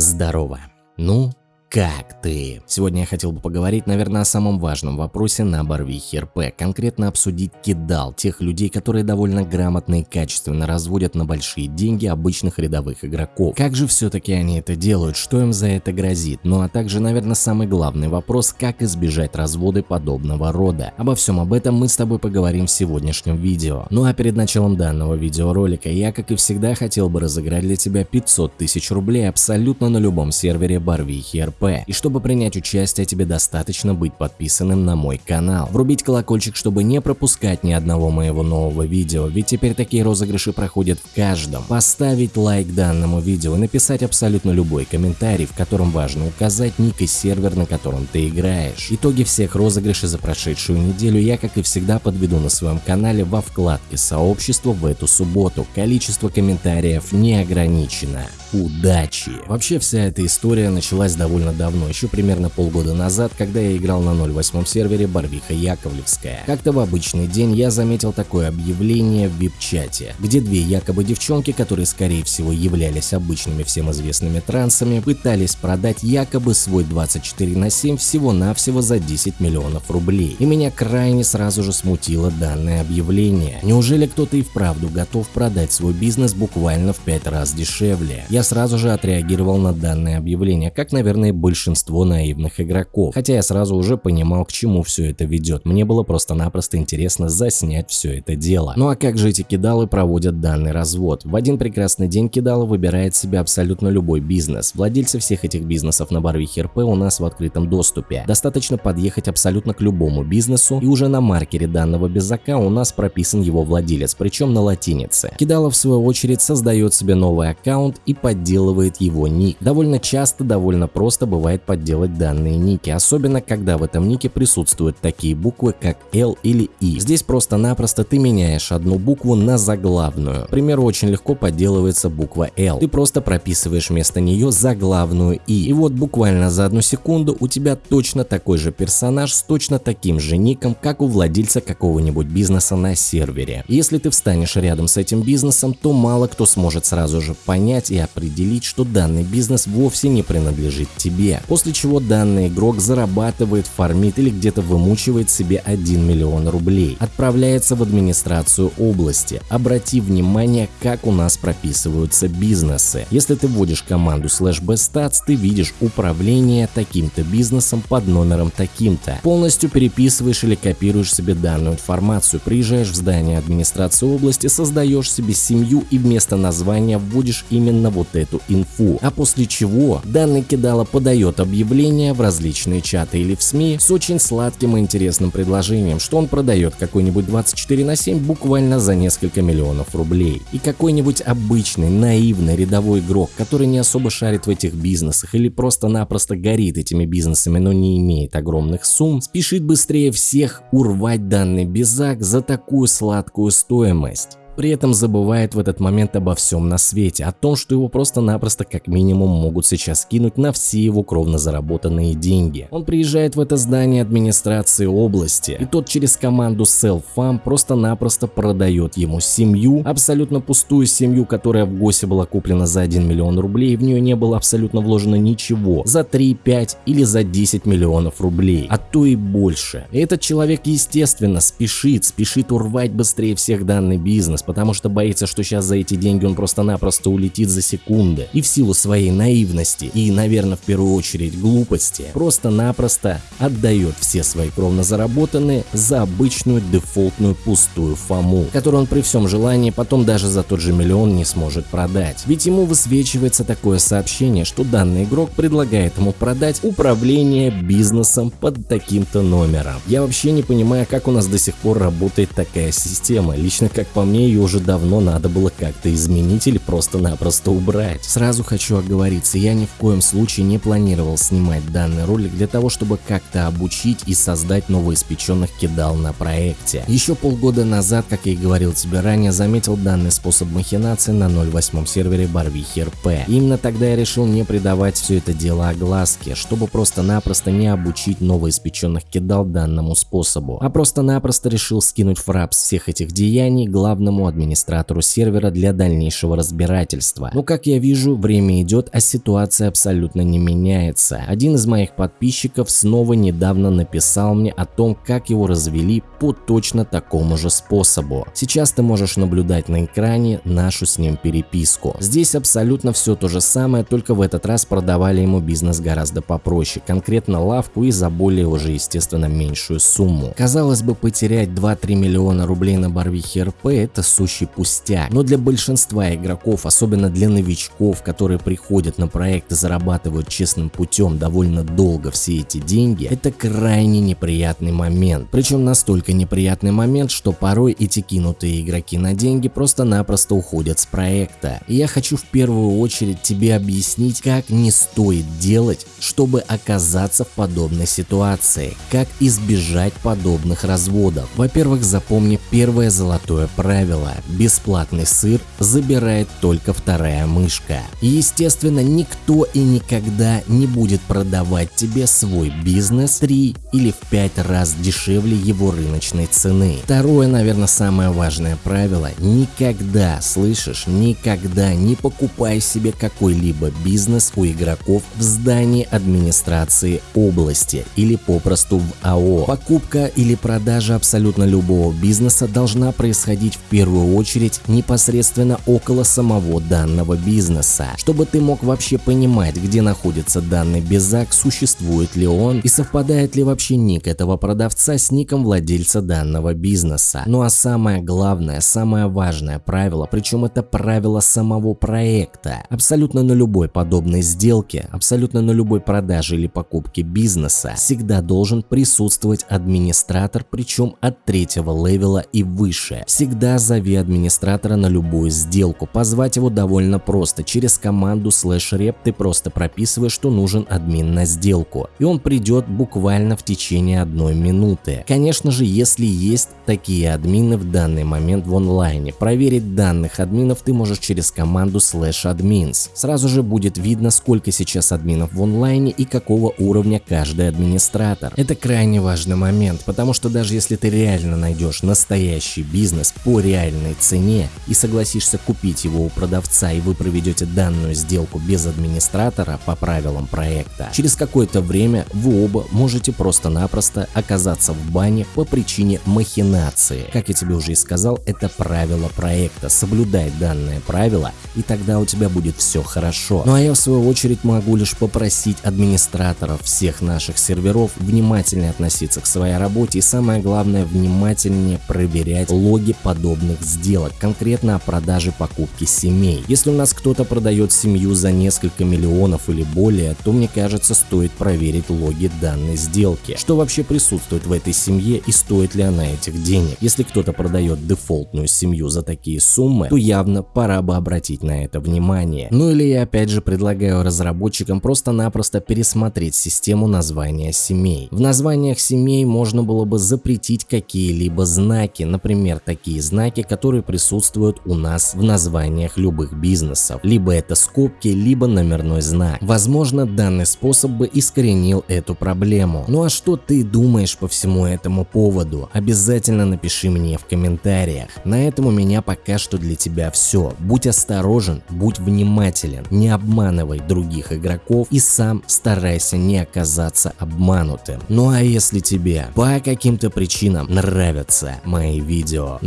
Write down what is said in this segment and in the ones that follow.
Здорово. Ну, как ты? Сегодня я хотел бы поговорить, наверное, о самом важном вопросе на Барвихе РП, конкретно обсудить кидал тех людей, которые довольно грамотно и качественно разводят на большие деньги обычных рядовых игроков. Как же все-таки они это делают, что им за это грозит? Ну а также, наверное, самый главный вопрос, как избежать разводы подобного рода. Обо всем об этом мы с тобой поговорим в сегодняшнем видео. Ну а перед началом данного видеоролика я, как и всегда, хотел бы разыграть для тебя 500 тысяч рублей абсолютно на любом сервере Барвихи РП. И чтобы принять участие, тебе достаточно быть подписанным на мой канал. Врубить колокольчик, чтобы не пропускать ни одного моего нового видео, ведь теперь такие розыгрыши проходят в каждом. Поставить лайк данному видео и написать абсолютно любой комментарий, в котором важно указать ник и сервер, на котором ты играешь. Итоги всех розыгрышей за прошедшую неделю я, как и всегда, подведу на своем канале во вкладке сообщества в эту субботу. Количество комментариев не ограничено. Удачи! Вообще вся эта история началась довольно давно, еще примерно полгода назад, когда я играл на 08 сервере Барвиха Яковлевская. Как-то в обычный день я заметил такое объявление в вип-чате, где две якобы девчонки, которые скорее всего являлись обычными всем известными трансами, пытались продать якобы свой 24 на 7 всего-навсего за 10 миллионов рублей. И меня крайне сразу же смутило данное объявление. Неужели кто-то и вправду готов продать свой бизнес буквально в 5 раз дешевле? Я сразу же отреагировал на данное объявление, как, наверное, большинство наивных игроков. Хотя я сразу уже понимал, к чему все это ведет. Мне было просто-напросто интересно заснять все это дело. Ну а как же эти кидалы проводят данный развод? В один прекрасный день кидалы выбирает себе абсолютно любой бизнес. Владельцы всех этих бизнесов на Барвихе РП у нас в открытом доступе. Достаточно подъехать абсолютно к любому бизнесу и уже на маркере данного безака у нас прописан его владелец, причем на латинице. Кидалов в свою очередь создает себе новый аккаунт и подделывает его ник. Довольно часто, довольно просто бывает подделать данные ники, особенно когда в этом нике присутствуют такие буквы, как L или I. Здесь просто-напросто ты меняешь одну букву на заглавную. К примеру, очень легко подделывается буква L. Ты просто прописываешь вместо нее заглавную I. И вот буквально за одну секунду у тебя точно такой же персонаж с точно таким же ником, как у владельца какого-нибудь бизнеса на сервере. Если ты встанешь рядом с этим бизнесом, то мало кто сможет сразу же понять и определить, что данный бизнес вовсе не принадлежит тебе себе, после чего данный игрок зарабатывает, фармит или где-то вымучивает себе 1 миллион рублей. Отправляется в администрацию области. Обрати внимание, как у нас прописываются бизнесы. Если ты вводишь команду slash bestats, ты видишь управление таким-то бизнесом под номером таким-то. Полностью переписываешь или копируешь себе данную информацию, приезжаешь в здание администрации области, создаешь себе семью и вместо названия вводишь именно вот эту инфу. А после чего данный кидало подает подает объявление в различные чаты или в СМИ с очень сладким и интересным предложением, что он продает какой-нибудь 24 на 7 буквально за несколько миллионов рублей. И какой-нибудь обычный, наивный рядовой игрок, который не особо шарит в этих бизнесах или просто-напросто горит этими бизнесами, но не имеет огромных сумм, спешит быстрее всех урвать данный безак за такую сладкую стоимость при этом забывает в этот момент обо всем на свете, о том, что его просто-напросто как минимум могут сейчас кинуть на все его кровно заработанные деньги. Он приезжает в это здание администрации области, и тот через команду Self-Farm просто-напросто продает ему семью, абсолютно пустую семью, которая в ГОСе была куплена за 1 миллион рублей, и в нее не было абсолютно вложено ничего, за 3, 5 или за 10 миллионов рублей, а то и больше. Этот человек естественно спешит, спешит урвать быстрее всех данный бизнес, потому что боится, что сейчас за эти деньги он просто-напросто улетит за секунды. И в силу своей наивности и, наверное, в первую очередь глупости, просто-напросто отдает все свои кровно заработанные за обычную дефолтную пустую фому, которую он при всем желании потом даже за тот же миллион не сможет продать. Ведь ему высвечивается такое сообщение, что данный игрок предлагает ему продать управление бизнесом под таким-то номером. Я вообще не понимаю, как у нас до сих пор работает такая система. Лично, как по мне, ее ее уже давно надо было как-то изменить или просто-напросто убрать. Сразу хочу оговориться, я ни в коем случае не планировал снимать данный ролик для того, чтобы как-то обучить и создать новоиспеченных кидал на проекте. Еще полгода назад, как я и говорил тебе ранее, заметил данный способ махинации на 08 сервере Барвихи РП. Именно тогда я решил не придавать все это дело огласке, чтобы просто-напросто не обучить новоиспеченных кидал данному способу, а просто-напросто решил скинуть фрапс всех этих деяний главному администратору сервера для дальнейшего разбирательства. Но как я вижу, время идет, а ситуация абсолютно не меняется. Один из моих подписчиков снова недавно написал мне о том, как его развели по точно такому же способу. Сейчас ты можешь наблюдать на экране нашу с ним переписку. Здесь абсолютно все то же самое, только в этот раз продавали ему бизнес гораздо попроще, конкретно лавку и за более уже естественно меньшую сумму. Казалось бы, потерять 2-3 миллиона рублей на Барвихе РП это сущий пустяк, но для большинства игроков, особенно для новичков, которые приходят на проект и зарабатывают честным путем довольно долго все эти деньги, это крайне неприятный момент. Причем настолько неприятный момент, что порой эти кинутые игроки на деньги просто-напросто уходят с проекта. И я хочу в первую очередь тебе объяснить, как не стоит делать, чтобы оказаться в подобной ситуации, как избежать подобных разводов. Во-первых, запомни первое золотое правило – бесплатный сыр забирает только вторая мышка. Естественно, никто и никогда не будет продавать тебе свой бизнес 3 или в 5 раз дешевле его рыночной цены. Второе, наверное, самое важное правило – никогда, слышишь, никогда не покупай себе какой-либо бизнес у игроков в здании администрации области или попросту в АО. Покупка или продажа абсолютно любого бизнеса должна происходить в первую очередь непосредственно около самого данного бизнеса, чтобы ты мог вообще понимать, где находится данный безак, существует ли он и совпадает ли вообще ник этого продавца с ником владельца данного бизнеса. Ну а самое главное, самое важное правило, причем это правило самого проекта, абсолютно на любой подобной сделке, абсолютно на любой продаже или покупке бизнеса всегда должен присутствовать администратор, причем от третьего левела и выше. Всегда зови администратора на любую сделку, позвать его довольно просто, через команду slash rep ты просто прописываешь, что нужен админ на сделку, и он придет буквально в течение одной минуты. Конечно же, если есть такие админы в данный момент в онлайне, проверить данных админов ты можешь через команду slash admins. Сразу же будет видно, сколько сейчас админов в онлайне и какого уровня каждый администратор. Это крайне важный момент, потому что даже если ты реально найдешь настоящий бизнес по реальной цене и согласишься купить его у продавца и вы проведете данную сделку без администратора по правилам проекта, через какое-то время вы оба можете просто-напросто оказаться в бане по причине махинации. Как я тебе уже и сказал, это правило проекта. Соблюдай данное правило и тогда у тебя будет все хорошо. Ну а я в свою очередь могу лишь попросить администраторов всех наших серверов внимательнее относиться к своей работе и самое главное внимательнее проверять логи подобных сделок, конкретно о продаже покупки семей. Если у нас кто-то продает семью за несколько миллионов или более, то мне кажется стоит проверить логи данной сделки. Что вообще присутствует в этой семье и стоит ли она этих денег. Если кто-то продает дефолтную семью за такие суммы, то явно пора бы обратить на это внимание. Ну или я опять же предлагаю разработчикам просто-напросто пересмотреть систему названия семей. В названиях семей можно было бы запретить какие-либо знаки, например, такие знаки, которые присутствуют у нас в названиях любых бизнесов. Либо это скобки, либо номерной знак. Возможно, данный способ бы искоренил эту проблему. Ну а что ты думаешь по всему этому поводу? Обязательно напиши мне в комментариях. На этом у меня пока что для тебя все. Будь осторожен, будь внимателен, не обманывай других игроков и сам старайся не оказаться обманутым. Ну а если тебе по каким-то причинам нравятся мои видео,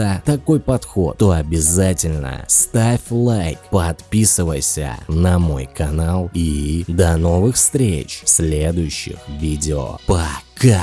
нравится такой подход, то обязательно ставь лайк, подписывайся на мой канал и до новых встреч в следующих видео. Пока!